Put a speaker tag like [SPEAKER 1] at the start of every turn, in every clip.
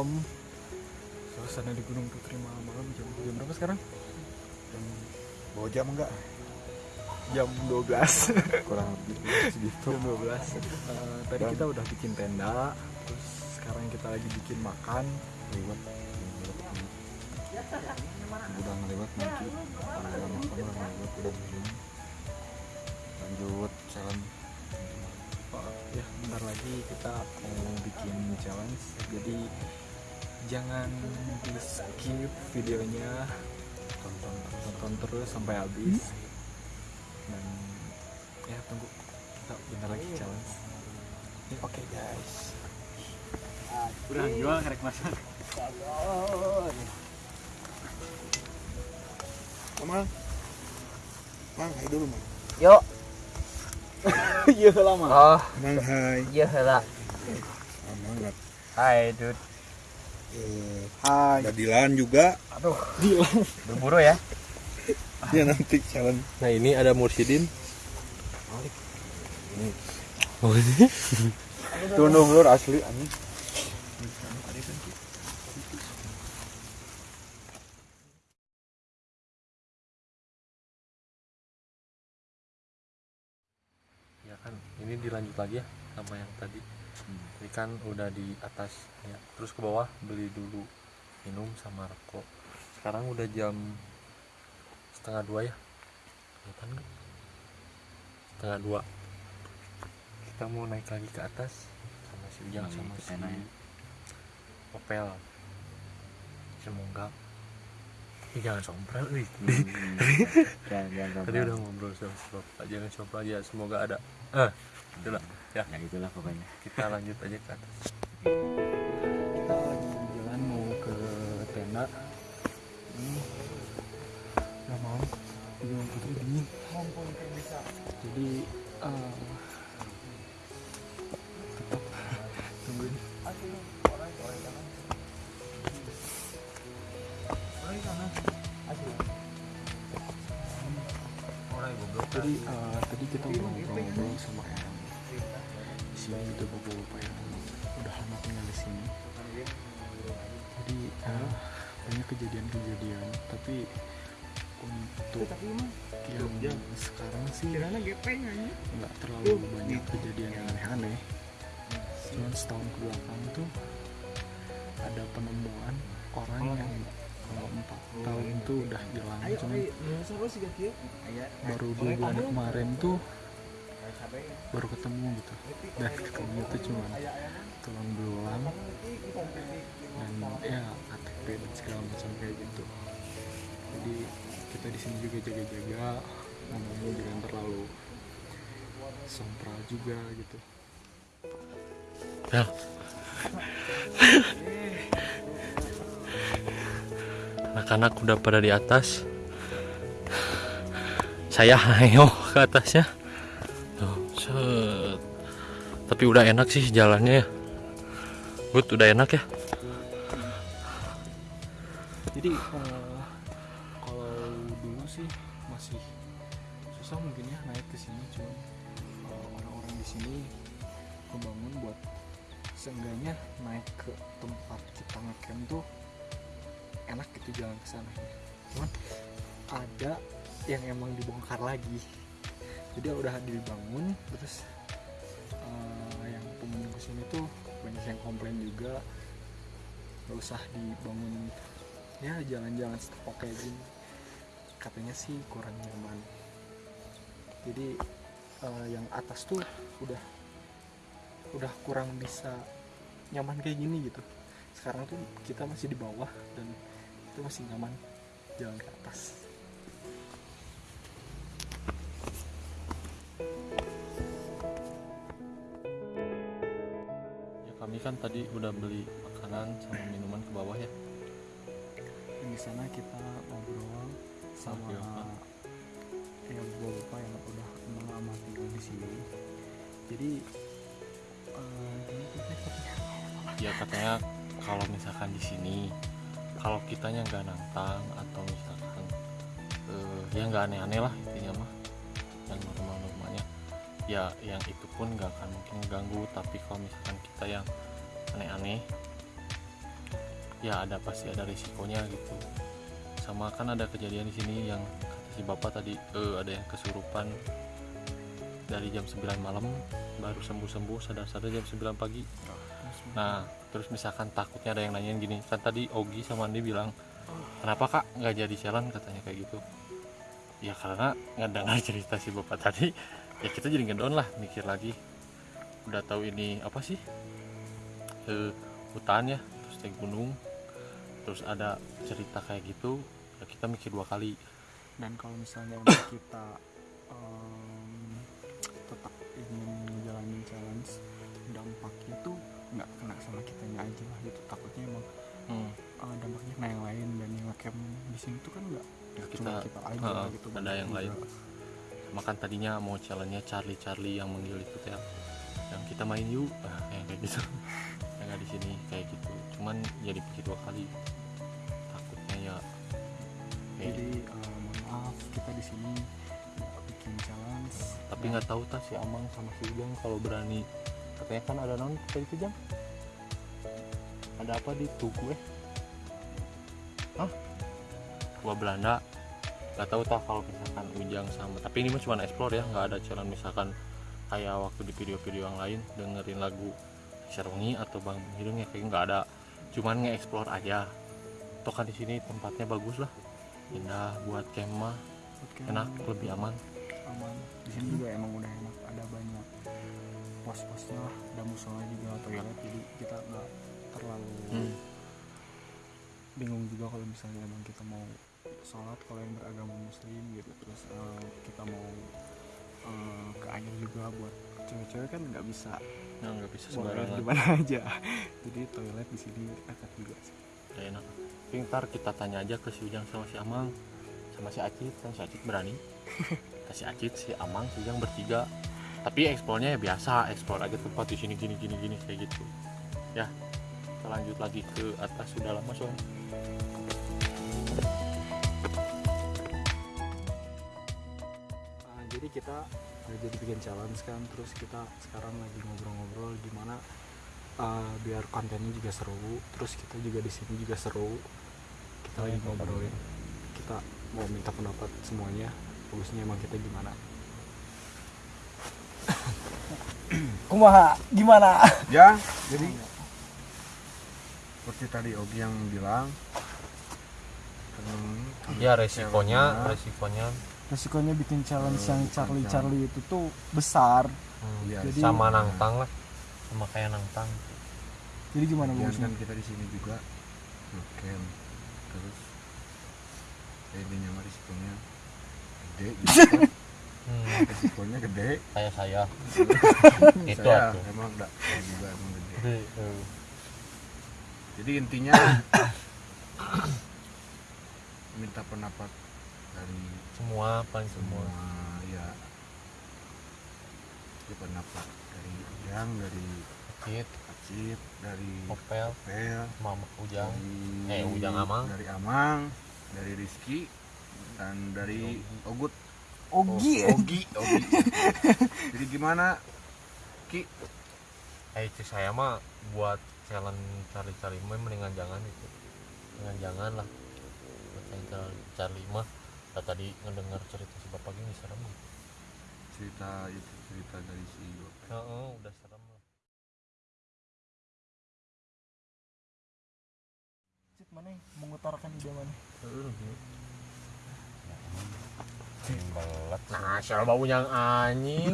[SPEAKER 1] malam suasana di Gunung Putri malam-malam jam, jam berapa sekarang?
[SPEAKER 2] Jam bawa jam enggak?
[SPEAKER 1] Jam 12
[SPEAKER 2] kurang lebih segitu.
[SPEAKER 1] Jam 12 Eh, tadi
[SPEAKER 2] Dan-
[SPEAKER 1] kita udah bikin tenda terus sekarang kita lagi bikin makan.
[SPEAKER 2] Lewat. Udah ngelewat nanti udah makan udah ngelewat udah minum lanjut jalan.
[SPEAKER 1] Oh, ya bentar lagi kita mau bikin challenge. Jadi jangan di skip videonya. Tonton tonton terus sampai habis. Dan ya tunggu. Kita bentar lagi challenge.
[SPEAKER 2] Oke guys.
[SPEAKER 1] Udah jual kerek masak
[SPEAKER 2] Mang Mang hai dulu Mang
[SPEAKER 3] Yuk.
[SPEAKER 1] iya lama.
[SPEAKER 3] Oh,
[SPEAKER 2] Mang hai.
[SPEAKER 3] Iya lah.
[SPEAKER 2] Mang
[SPEAKER 3] Hai, Dud.
[SPEAKER 2] Eh,
[SPEAKER 1] hai.
[SPEAKER 2] ada Dilan juga.
[SPEAKER 3] Aduh, berburu ya.
[SPEAKER 2] ya nanti jalan
[SPEAKER 4] Nah ini ada Mursidin.
[SPEAKER 2] tunduk lur asli anjing.
[SPEAKER 4] Ya kan ini dilanjut lagi ya sama yang tadi. Ini kan udah di atas ya. Terus ke bawah beli dulu minum sama rokok. Sekarang udah jam setengah dua ya. Kelihatan nggak? Setengah dua. Kita mau naik lagi ke atas sama si Ujang
[SPEAKER 3] Lagi
[SPEAKER 4] sama si
[SPEAKER 3] tenda ya.
[SPEAKER 4] Opel. Semoga Ih, jangan sompral wih.
[SPEAKER 3] Jangan jangan
[SPEAKER 4] Tadi udah ngobrol sama Bapak, jangan sompral aja, semoga ada. Eh, itulah. Ya,
[SPEAKER 3] Ya itulah pokoknya.
[SPEAKER 4] kita lanjut aja ke atas.
[SPEAKER 1] kita lagi jalan mau ke tenda. Ini udah malam di Gunung Putri dingin. Jadi eh, tetap tungguin. Jadi eh, tadi kita ngobrol-ngobrol sama yang di sini ada beberapa yang udah lama tinggal di sini. Jadi eh, banyak kejadian-kejadian. Tapi untuk yang sekarang sih nggak terlalu banyak kejadian yang aneh-aneh. Cuman setahun ke belakang tuh ada penemuan orang yang kalau empat tahun tuh udah hilang cuman baru dua bulan kemarin tuh baru ketemu gitu dan ketemu tuh cuma tulang belulang dan ya KTP dan segala macam kayak gitu jadi kita di sini juga jaga-jaga ngomongnya jangan terlalu sompral juga gitu
[SPEAKER 4] Ya. Anak-anak udah pada di atas. Saya ayo ke atasnya. Set. Tapi udah enak sih jalannya ya. Good, udah enak ya.
[SPEAKER 1] jadi eh, kalau dulu sih masih susah mungkin ya naik ke sini cuma orang-orang di sini kebangun buat seenggaknya naik ke tempat kita ngecamp tuh enak gitu jalan ke sana cuman ada yang emang dibongkar lagi jadi udah dibangun terus eh, yang pengunjung ke sini tuh banyak yang komplain juga. Gak usah dibangun ya jalan-jalan setapak kayak gini. Katanya sih kurang nyaman. Jadi eh, yang atas tuh udah udah kurang bisa nyaman kayak gini gitu. Sekarang tuh kita masih di bawah dan itu masih nyaman jalan ke atas
[SPEAKER 4] kami kan tadi udah beli makanan sama minuman ke bawah ya.
[SPEAKER 1] di sana kita ngobrol sama yang bapak yang udah tinggal di sini jadi eh?
[SPEAKER 4] Ya katanya kalau misalkan di sini kalau kitanya nggak nantang atau misalkan eh, ya nggak aneh-aneh lah ya yang itu pun nggak akan mungkin ganggu tapi kalau misalkan kita yang aneh-aneh ya ada pasti ada risikonya gitu. Sama kan ada kejadian di sini yang kata si bapak tadi eh, ada yang kesurupan dari jam 9 malam baru sembuh-sembuh sadar-sadar jam 9 pagi. Nah terus misalkan takutnya ada yang nanyain gini kan tadi Ogi sama Andi bilang kenapa kak nggak jadi jalan? Katanya kayak gitu. Ya karena nggak dengar cerita si bapak tadi ya kita jadi ngedon lah mikir lagi. Udah tahu ini apa sih? Eh, hutan ya terus naik gunung terus ada cerita kayak gitu ya kita mikir dua kali.
[SPEAKER 1] Dan kalau misalnya untuk kita em, tetap ingin menjalani challenge dampaknya tuh nggak kena sama kitanya aja lah gitu. Takutnya emang
[SPEAKER 4] hmm,
[SPEAKER 1] eh, dampaknya kena yang lain dan yang ngecamp di sini tuh kan nggak
[SPEAKER 4] ya
[SPEAKER 1] cuma
[SPEAKER 4] kita
[SPEAKER 1] kita aja
[SPEAKER 4] Heeh,
[SPEAKER 1] gitu
[SPEAKER 4] ada yang
[SPEAKER 1] juga.
[SPEAKER 4] Makan tadinya mau challenge-nya Charlie Charlie yang manggil itu ya yang kita main yuk. Ah, yang kayak gitu. Yang nggak di sini kayak gitu. Cuman jadi pikir dua kali. Takutnya ya kayak
[SPEAKER 1] jadi eh, maaf kita di sini bikin challenge.
[SPEAKER 4] Tapi nggak tahu tas si Amang sama si Ujang kalau berani. Katanya kan ada non tadi itu Jang? Ada apa di tugu eh? Hah? gua Belanda nggak tahu tak kalau misalkan Ujang sama tapi ini mah cuma explore ya nggak ada challenge misalkan kayak waktu di video-video yang lain dengerin lagu Serungi atau Bang Hidung ya kayak nggak ada. Cuman nge-explore aja. Toh kan di sini tempatnya bagus lah. Indah buat kemah enak lebih aman.
[SPEAKER 1] Aman. Di sini juga emang udah enak. Ada banyak pos-posnya lah. Ada musola juga toilet jadi kita nggak terlalu
[SPEAKER 4] Hmm.
[SPEAKER 1] bingung juga kalau misalnya emang kita mau sholat kalau yang beragama muslim gitu. Terus eh, kita mau eh, ke air juga buat cewek-cewek kan nggak bisa.
[SPEAKER 4] Ya, nggak bisa
[SPEAKER 1] buang air
[SPEAKER 4] sembarangan.
[SPEAKER 1] di mana aja. Jadi toilet di sini dekat juga sih.
[SPEAKER 4] Ya enak. Tapi ntar kita tanya aja ke si Ujang sama si Amang sama si Acit kan si Acit berani. Kita si Acit si Amang si Ujang bertiga. Tapi eksplornya ya biasa eksplor aja tempat di sini gini gini gini kayak gitu. Ya kita lanjut lagi ke atas. Sudah lama soalnya
[SPEAKER 1] jadi kita jadi bikin challenge kan terus kita sekarang lagi ngobrol-ngobrol gimana uh, biar kontennya juga seru terus kita juga di sini juga seru. Kita lagi ngobrolin kita mau minta pendapat semuanya bagusnya emang kita gimana. Kumaha gimana?
[SPEAKER 2] Ya jadi seperti tadi Ogi yang bilang
[SPEAKER 4] ya resikonya resikonya
[SPEAKER 1] resikonya bikin challenge
[SPEAKER 2] Eh,
[SPEAKER 1] yang Charlie
[SPEAKER 2] challenge.
[SPEAKER 1] Charlie itu tuh besar.
[SPEAKER 4] Hmm,
[SPEAKER 2] Iya,
[SPEAKER 1] Jadi-
[SPEAKER 4] sama nangtang lah. Sama kayak nangtang
[SPEAKER 1] jadi gimana bagusnya
[SPEAKER 2] kan kita di sini juga. Ngecamp. Terus ya intinya mah risikonya gede gitu kan.
[SPEAKER 4] hmm,
[SPEAKER 2] risikonya gede.
[SPEAKER 4] Kayak saya. Itu
[SPEAKER 2] saya
[SPEAKER 4] atuh
[SPEAKER 2] emang enggak saya juga emang gede
[SPEAKER 4] Eh,
[SPEAKER 2] jadi intinya minta pendapat dari
[SPEAKER 4] semua paling semua.
[SPEAKER 2] semua ya. Ya pendapat dari Ujang dari
[SPEAKER 4] Acit.
[SPEAKER 2] Acit dari
[SPEAKER 4] Opel.
[SPEAKER 2] Pel
[SPEAKER 4] Mama Ujang.
[SPEAKER 2] Dari
[SPEAKER 4] Eh, Ujang Amang.
[SPEAKER 2] dari Amang dari Rizky dan dari Ogut.
[SPEAKER 1] Ogi.
[SPEAKER 2] Oh, Ogi Ogi. Jadi gimana Ki?
[SPEAKER 4] Eh itu saya mah buat challenge cari-cari mah mendingan jangan itu. Mendingan jangan lah. Buat yang cari- cari mah Nah, tadi ngedengar cerita si bapak gini serem gitu
[SPEAKER 2] cerita itu cerita dari si Bapak.
[SPEAKER 4] Heeh, udah serem lah.
[SPEAKER 1] Cit, mana mengutarakan ide mana?
[SPEAKER 4] Belat Nah siapa bau yang anjing.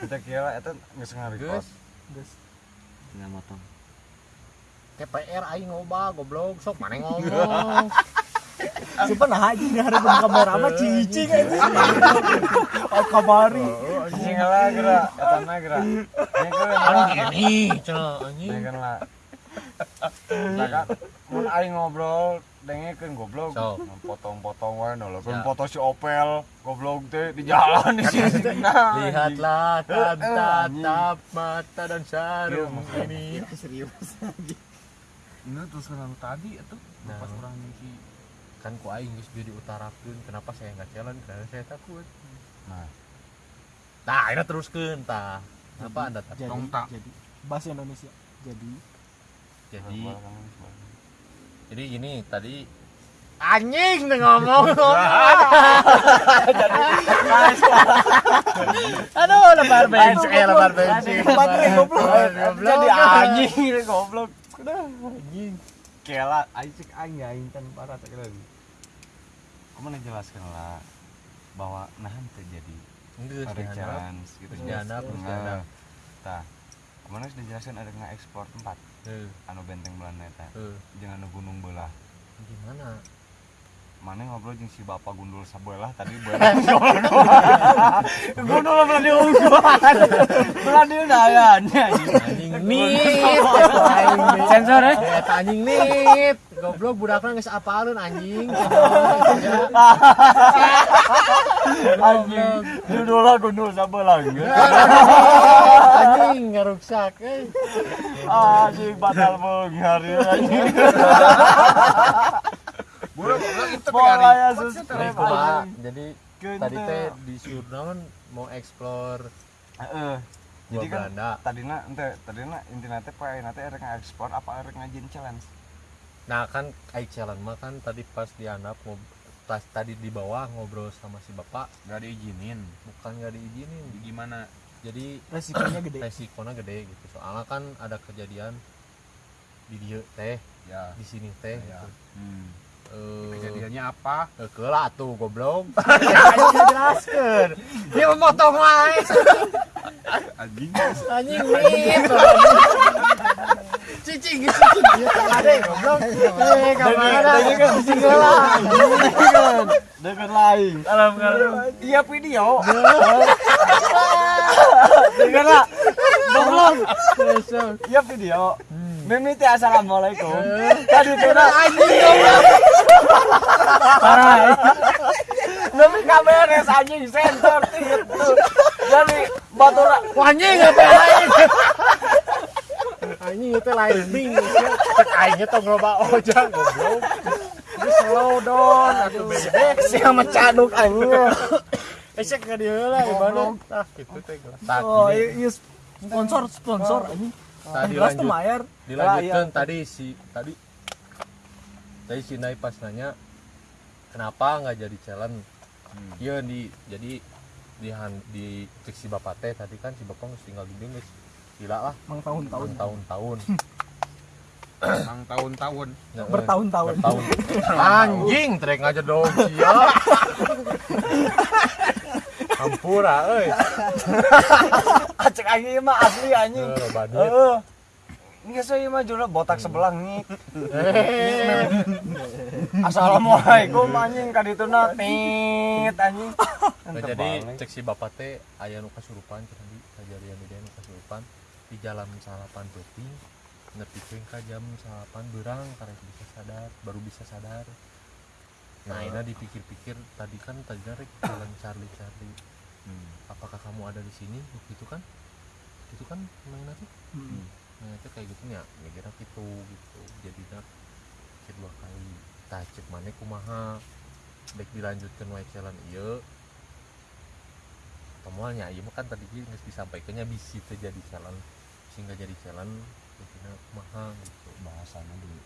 [SPEAKER 2] Kita kira itu nggak sengaja
[SPEAKER 4] Geus
[SPEAKER 1] guys
[SPEAKER 2] tinggal motong
[SPEAKER 4] TPR aing ngoba goblok sok mana ngomong.
[SPEAKER 1] Siapa nah aja nih hari kamera mah cicing aja oh kamari
[SPEAKER 2] anjing lah gerak. Mah gerak. Ini
[SPEAKER 4] Kan gini cenah anjing.
[SPEAKER 2] Kan lah. Nah, kan mun aing ngobrol dengekeun goblok.
[SPEAKER 4] So.
[SPEAKER 2] potong-potong wae nolokeun
[SPEAKER 4] Ya.
[SPEAKER 2] foto si Opel goblok teh di jalan di sini. Nah
[SPEAKER 4] Lihatlah tatap mata dan sarung
[SPEAKER 2] Iya,
[SPEAKER 4] ini.
[SPEAKER 1] Serius
[SPEAKER 2] ini terus kan tadi itu
[SPEAKER 4] Nah.
[SPEAKER 2] pas orang misi
[SPEAKER 4] kan ku aing geus jadi utarakeun kenapa saya nggak challenge karena saya takut.
[SPEAKER 2] Nah.
[SPEAKER 4] Nah ini teruskeun tah apa anda takut?
[SPEAKER 1] jadi
[SPEAKER 2] Dong, tak.
[SPEAKER 1] jadi bahasa Indonesia. Jadi
[SPEAKER 4] jadi
[SPEAKER 2] sebarang.
[SPEAKER 4] jadi gini tadi anjing udah ngomong. Aduh lebar bensin eh lebar bensin.
[SPEAKER 3] Jadi anjing goblok. Udah anjing. Kela aing aing aing kan parah tak kira.
[SPEAKER 2] Kamu jelaskan lah bahwa nahan terjadi challenge gitu
[SPEAKER 4] terus
[SPEAKER 2] Nah, tah ke mana sudah jelaskan ada nggak ekspor tempat.
[SPEAKER 4] Eh,
[SPEAKER 2] anu benteng Belanda eta
[SPEAKER 4] eh,
[SPEAKER 2] jangan anu gunung belah.
[SPEAKER 4] Gimana?
[SPEAKER 2] Mana ngobrol jeung si bapak gundul sabelah tadi
[SPEAKER 3] Gundul belah diungguan. Belah di undayannya anjing.
[SPEAKER 4] nit sensor ya anjing nit goblok budakna geus apalun anjing.
[SPEAKER 3] Anjing. Gundul gundul sabelah.
[SPEAKER 4] anjing ngeruksak eh.
[SPEAKER 3] Anjing batal beunghar ya anjing. Bola ya
[SPEAKER 4] Jadi
[SPEAKER 3] subscribe
[SPEAKER 4] jadi tadi teh disuruh naon mau gua
[SPEAKER 2] Jadi kan
[SPEAKER 4] Belanda
[SPEAKER 2] tadina ente tadina intina teh poe nanti ada ekspor apa ada ngajin challenge.
[SPEAKER 4] nah kan ai challenge mah kan tadi pas dianap ngob pas tadi di bawah ngobrol sama si bapak
[SPEAKER 2] Gak diizinin.
[SPEAKER 4] bukan nggak diizinin
[SPEAKER 2] Gimana?
[SPEAKER 4] jadi
[SPEAKER 1] resikonya gede
[SPEAKER 4] resikonya gede gitu soalnya kan ada kejadian di dia teh
[SPEAKER 2] Ya.
[SPEAKER 4] di sini teh
[SPEAKER 2] Ya.
[SPEAKER 4] gitu.
[SPEAKER 2] Hmm.
[SPEAKER 4] Eh,
[SPEAKER 2] Kejadiannya apa?
[SPEAKER 4] eh, kelah tuh goblok ya jelaskan dia memotong wae
[SPEAKER 2] Anjing.
[SPEAKER 4] anjing nih cicing cicing dia ada goblok eh cicing lah
[SPEAKER 3] Dengan lain.
[SPEAKER 4] alam kalau
[SPEAKER 3] Iya video. Dengan lah. Goblok. Iya video. Mimi teh assalamualaikum. Tadi teh na anjing goblok. Parah. Mimi kaberes anjing sensor itu. Jadi batura
[SPEAKER 4] anjing apa lain anjing itu lain bing cek aingnya tong loba ojang goblok Ini slow down atuh bebek
[SPEAKER 3] sia mecaduk anjing.
[SPEAKER 4] Esek ka dieu lah gimana tah kitu teh tah
[SPEAKER 3] Oh,
[SPEAKER 4] gini.
[SPEAKER 3] iya sponsor sponsor anjing. Gelas tuh
[SPEAKER 4] dilanjut
[SPEAKER 3] mayar.
[SPEAKER 4] dilanjutkan
[SPEAKER 3] Ah, iya.
[SPEAKER 4] tadi si tadi tadi si Nai pas nanya kenapa nggak jadi challenge iya di jadi di han- di cek si bapak teh tadi kan si bapak harus tinggal di dieu geus gila lah
[SPEAKER 1] mang tahun-tahun
[SPEAKER 4] tahun-tahun
[SPEAKER 2] Emang tahun-tahun.
[SPEAKER 1] bertahun-tahun
[SPEAKER 4] tahun anjing trek aja dong sia Ampura euy.
[SPEAKER 3] Acek anjing mah asli anjing.
[SPEAKER 4] Eh.
[SPEAKER 3] Heeh. Ini saya mah jura botak sebelah nih.
[SPEAKER 4] Eh,
[SPEAKER 3] Assalamualaikum anjing ka ditu na tit anjing.
[SPEAKER 4] Nah, jadi cek si bapak teh aya nu kasurupan tadi kejadian dia nu kasurupan. Di jalan salapan peuting nepikeun ka jam salapan berang karek bisa sadar baru bisa sadar. Nah ini dipikir-pikir tadi kan tadi rek jalan Charlie Charlie apakah kamu ada di sini? Gitu kan? Gitu kan mainnya tuh
[SPEAKER 1] Hmm.
[SPEAKER 4] Nah itu kayak gitu ya. Mikirnya gitu gitu. Jadi kedua kali tah cek mana kumaha. Dek dilanjutkan wae challenge ieu temuannya mah kan tadi geus disampaikannya bisi terjadi challenge sehingga jadi challenge mikirnya kumaha gitu.
[SPEAKER 2] Bahasana dulu.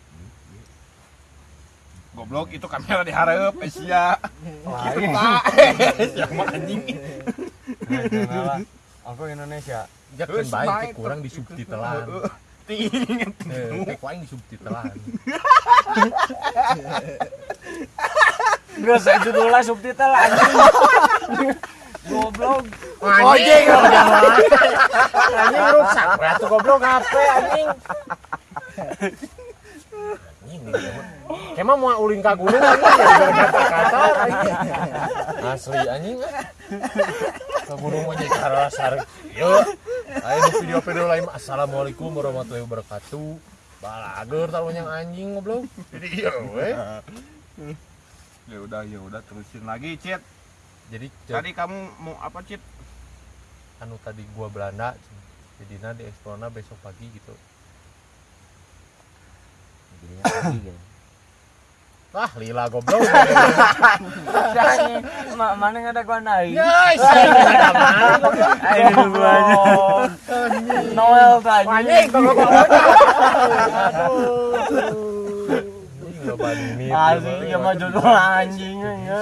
[SPEAKER 5] Goblok itu kamera diharap Asia.
[SPEAKER 3] Gitu
[SPEAKER 4] siapa anjing
[SPEAKER 3] Aku Indonesia.
[SPEAKER 4] ya kan baik kurang di subtitelan
[SPEAKER 5] Ting.
[SPEAKER 4] eh kuaing di subtitelan
[SPEAKER 3] judulnya subtitle anjing. Goblok.
[SPEAKER 4] anjing. Jangan anjing rusak. Berarti goblok HP anjing? Emang mau uling ka gunung anjing? Kata-kata anjing. Asli anjing ke gunung mah jadi karasar yuk ayo di video-video lain. Assalamualaikum warahmatullahi wabarakatuh. Balager tahu yang anjing goblok. Jadi iya weh
[SPEAKER 5] Ya udah ya udah terusin lagi, Cit.
[SPEAKER 4] jadi
[SPEAKER 5] Tadi kamu mau apa, Cit?
[SPEAKER 4] anu tadi gua Belanda jadi na di eksplorna besok pagi gitu
[SPEAKER 3] Wah, lila goblok.
[SPEAKER 4] Jangan, ma- mana nggak ada gua naik.
[SPEAKER 3] Guys, mana?
[SPEAKER 4] Dulu aja. Noel tanya.
[SPEAKER 3] Anjing, goblok goblok.
[SPEAKER 4] Asli ya mah jodoh anjing ya.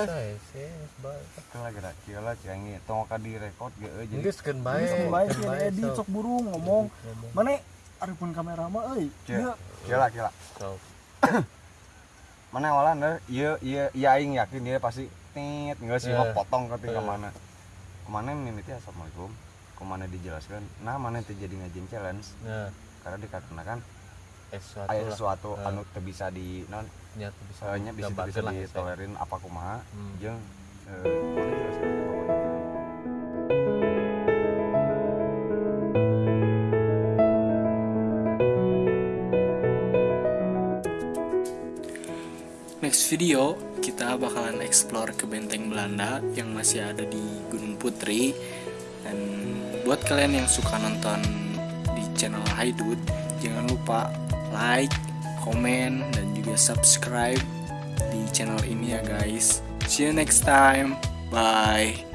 [SPEAKER 3] Kela gerak kela cengi tong ka di record ge euy
[SPEAKER 6] Geus keun bae.
[SPEAKER 7] Sok.
[SPEAKER 6] sok
[SPEAKER 7] burung ngomong. Mana arepun kamera mah euy. Iya.
[SPEAKER 3] kela kela.
[SPEAKER 6] Sok.
[SPEAKER 3] Mana awalan deh ieu ieu ieu aing yakin dia pasti tit geus sih mah
[SPEAKER 6] Eh.
[SPEAKER 3] potong ke
[SPEAKER 6] Eh.
[SPEAKER 3] mana. Ke mana mimiti assalamualaikum. Ke mana dijelaskan, nah mana teh jadi ngajin challenge
[SPEAKER 6] Nah,
[SPEAKER 3] karena dikarenakan
[SPEAKER 6] eh sesuatu Eh.
[SPEAKER 3] anu teu bisa di non
[SPEAKER 6] Nyat bisa.
[SPEAKER 3] nya bisa bisa ditolerin apa kumaha
[SPEAKER 6] Hmm.
[SPEAKER 3] jeung eh,
[SPEAKER 1] Next video kita bakalan explore ke benteng Belanda yang masih ada di Gunung Putri dan buat kalian yang suka nonton di channel Haidut jangan lupa like, komen dan juga subscribe di channel ini ya guys. See you next time. Bye.